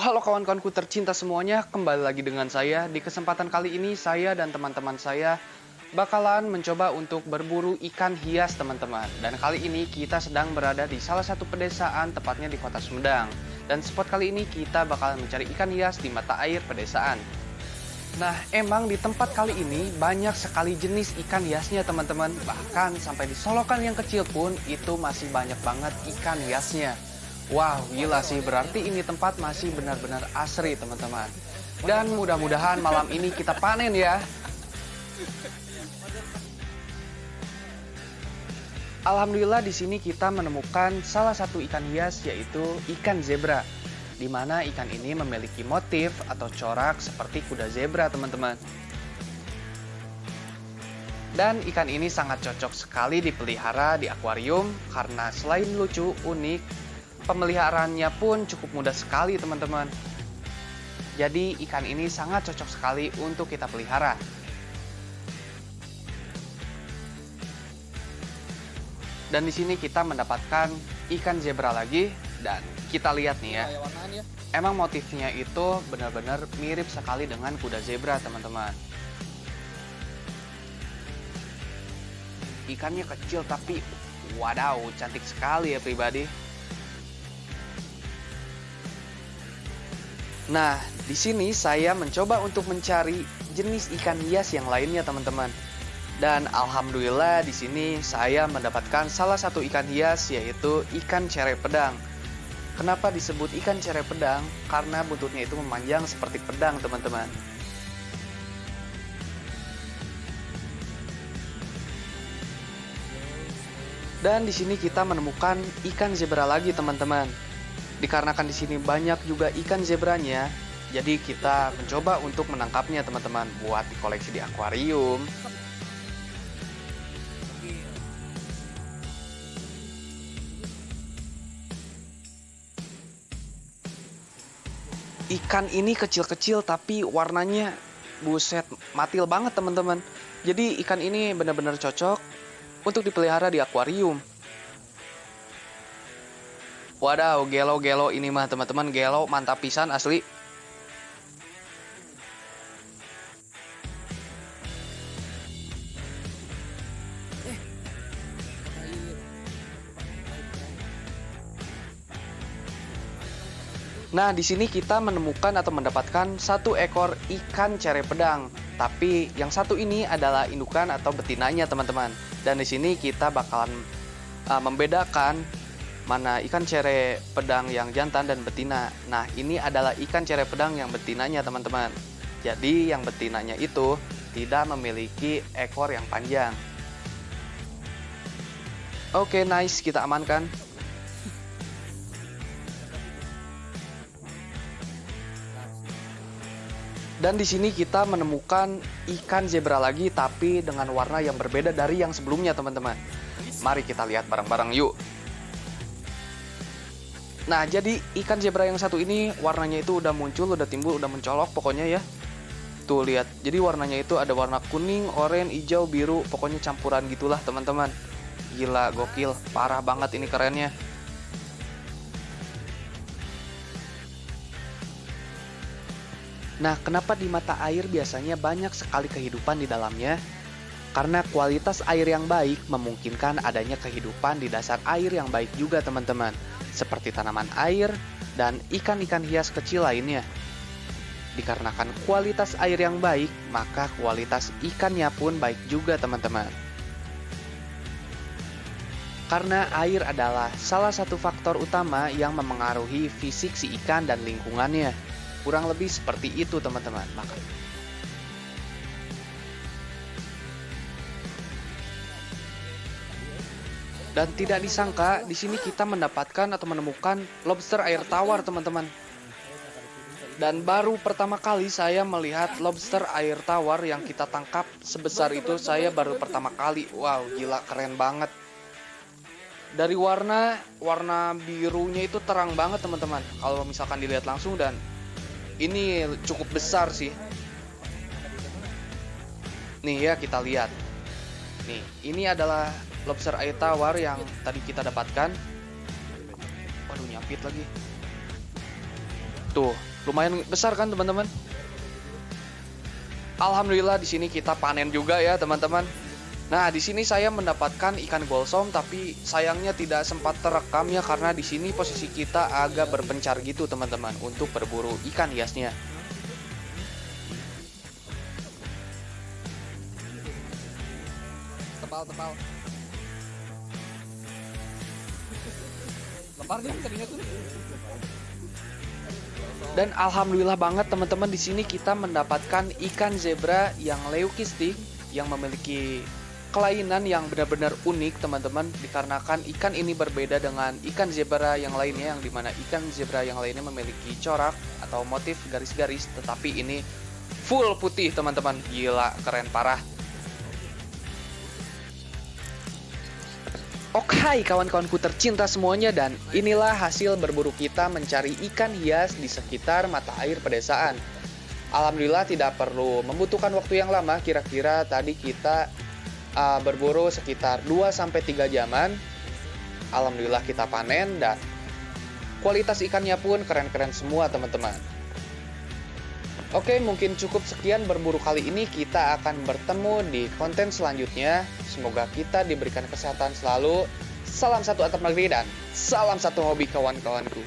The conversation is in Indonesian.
halo kawan-kawanku tercinta semuanya, kembali lagi dengan saya. Di kesempatan kali ini saya dan teman-teman saya bakalan mencoba untuk berburu ikan hias teman-teman. Dan kali ini kita sedang berada di salah satu pedesaan, tepatnya di kota Sumedang. Dan spot kali ini kita bakalan mencari ikan hias di mata air pedesaan. Nah, emang di tempat kali ini banyak sekali jenis ikan hiasnya teman-teman. Bahkan sampai di solokan yang kecil pun itu masih banyak banget ikan hiasnya. Wow, gila sih. Berarti ini tempat masih benar-benar asri, teman-teman. Dan mudah-mudahan malam ini kita panen ya. Alhamdulillah di sini kita menemukan salah satu ikan hias yaitu ikan zebra. Di mana ikan ini memiliki motif atau corak seperti kuda zebra, teman-teman. Dan ikan ini sangat cocok sekali dipelihara di akuarium karena selain lucu, unik, Pemeliharaannya pun cukup mudah sekali teman-teman. Jadi ikan ini sangat cocok sekali untuk kita pelihara. Dan di sini kita mendapatkan ikan zebra lagi dan kita lihat nih ya. Emang motifnya itu benar-benar mirip sekali dengan kuda zebra teman-teman. Ikannya kecil tapi wadaw cantik sekali ya pribadi. Nah, di sini saya mencoba untuk mencari jenis ikan hias yang lainnya, teman-teman. Dan alhamdulillah di sini saya mendapatkan salah satu ikan hias yaitu ikan cere pedang. Kenapa disebut ikan cere pedang? Karena buntutnya itu memanjang seperti pedang, teman-teman. Dan di sini kita menemukan ikan zebra lagi, teman-teman. Dikarenakan di sini banyak juga ikan zebranya, jadi kita mencoba untuk menangkapnya teman-teman buat dikoleksi di akuarium. Ikan ini kecil-kecil tapi warnanya buset matil banget teman-teman. Jadi ikan ini benar-benar cocok untuk dipelihara di akuarium. Wadaw, gelo-gelo ini mah teman-teman, gelo mantap pisan asli. Nah, di sini kita menemukan atau mendapatkan satu ekor ikan cere pedang. Tapi yang satu ini adalah indukan atau betinanya, teman-teman. Dan di sini kita bakalan uh, membedakan mana ikan cere pedang yang jantan dan betina. Nah, ini adalah ikan cere pedang yang betinanya, teman-teman. Jadi, yang betinanya itu tidak memiliki ekor yang panjang. Oke, nice, kita amankan. Dan di sini kita menemukan ikan zebra lagi tapi dengan warna yang berbeda dari yang sebelumnya, teman-teman. Mari kita lihat bareng-bareng yuk. Nah, jadi ikan zebra yang satu ini warnanya itu udah muncul, udah timbul, udah mencolok pokoknya ya. Tuh lihat. Jadi warnanya itu ada warna kuning, oranye, hijau, biru, pokoknya campuran gitulah, teman-teman. Gila, gokil, parah banget ini kerennya. Nah, kenapa di mata air biasanya banyak sekali kehidupan di dalamnya? Karena kualitas air yang baik memungkinkan adanya kehidupan di dasar air yang baik juga, teman-teman seperti tanaman air dan ikan-ikan hias kecil lainnya. Dikarenakan kualitas air yang baik, maka kualitas ikannya pun baik juga teman-teman. Karena air adalah salah satu faktor utama yang memengaruhi fisik si ikan dan lingkungannya. Kurang lebih seperti itu teman-teman. Maka Dan tidak disangka di sini kita mendapatkan atau menemukan lobster air tawar, teman-teman. Dan baru pertama kali saya melihat lobster air tawar yang kita tangkap sebesar itu saya baru pertama kali. Wow, gila keren banget. Dari warna warna birunya itu terang banget, teman-teman. Kalau misalkan dilihat langsung dan ini cukup besar sih. Nih ya kita lihat. Nih, ini adalah lobster air tawar yang tadi kita dapatkan. Waduh, nyapit lagi. Tuh, Lumayan besar kan teman-teman? Alhamdulillah di sini kita panen juga ya teman-teman. Nah, di sini saya mendapatkan ikan golsom tapi sayangnya tidak sempat terekam ya karena di sini posisi kita agak berpencar gitu teman-teman untuk berburu ikan hiasnya. tebal tebal Dan alhamdulillah banget teman-teman di sini kita mendapatkan ikan zebra yang leukistik yang memiliki kelainan yang benar-benar unik teman-teman. Dikarenakan ikan ini berbeda dengan ikan zebra yang lainnya yang di mana ikan zebra yang lainnya memiliki corak atau motif garis-garis tetapi ini full putih teman-teman. Gila keren parah Oke kawan-kawanku tercinta semuanya dan inilah hasil berburu kita mencari ikan hias di sekitar mata air pedesaan. Alhamdulillah tidak perlu membutuhkan waktu yang lama, kira-kira tadi kita uh, berburu sekitar 2-3 jaman. Alhamdulillah kita panen dan kualitas ikannya pun keren-keren semua teman-teman. Oke, mungkin cukup sekian berburu kali ini. Kita akan bertemu di konten selanjutnya. Semoga kita diberikan kesehatan selalu. Salam satu atap negeri dan salam satu hobi kawan-kawanku.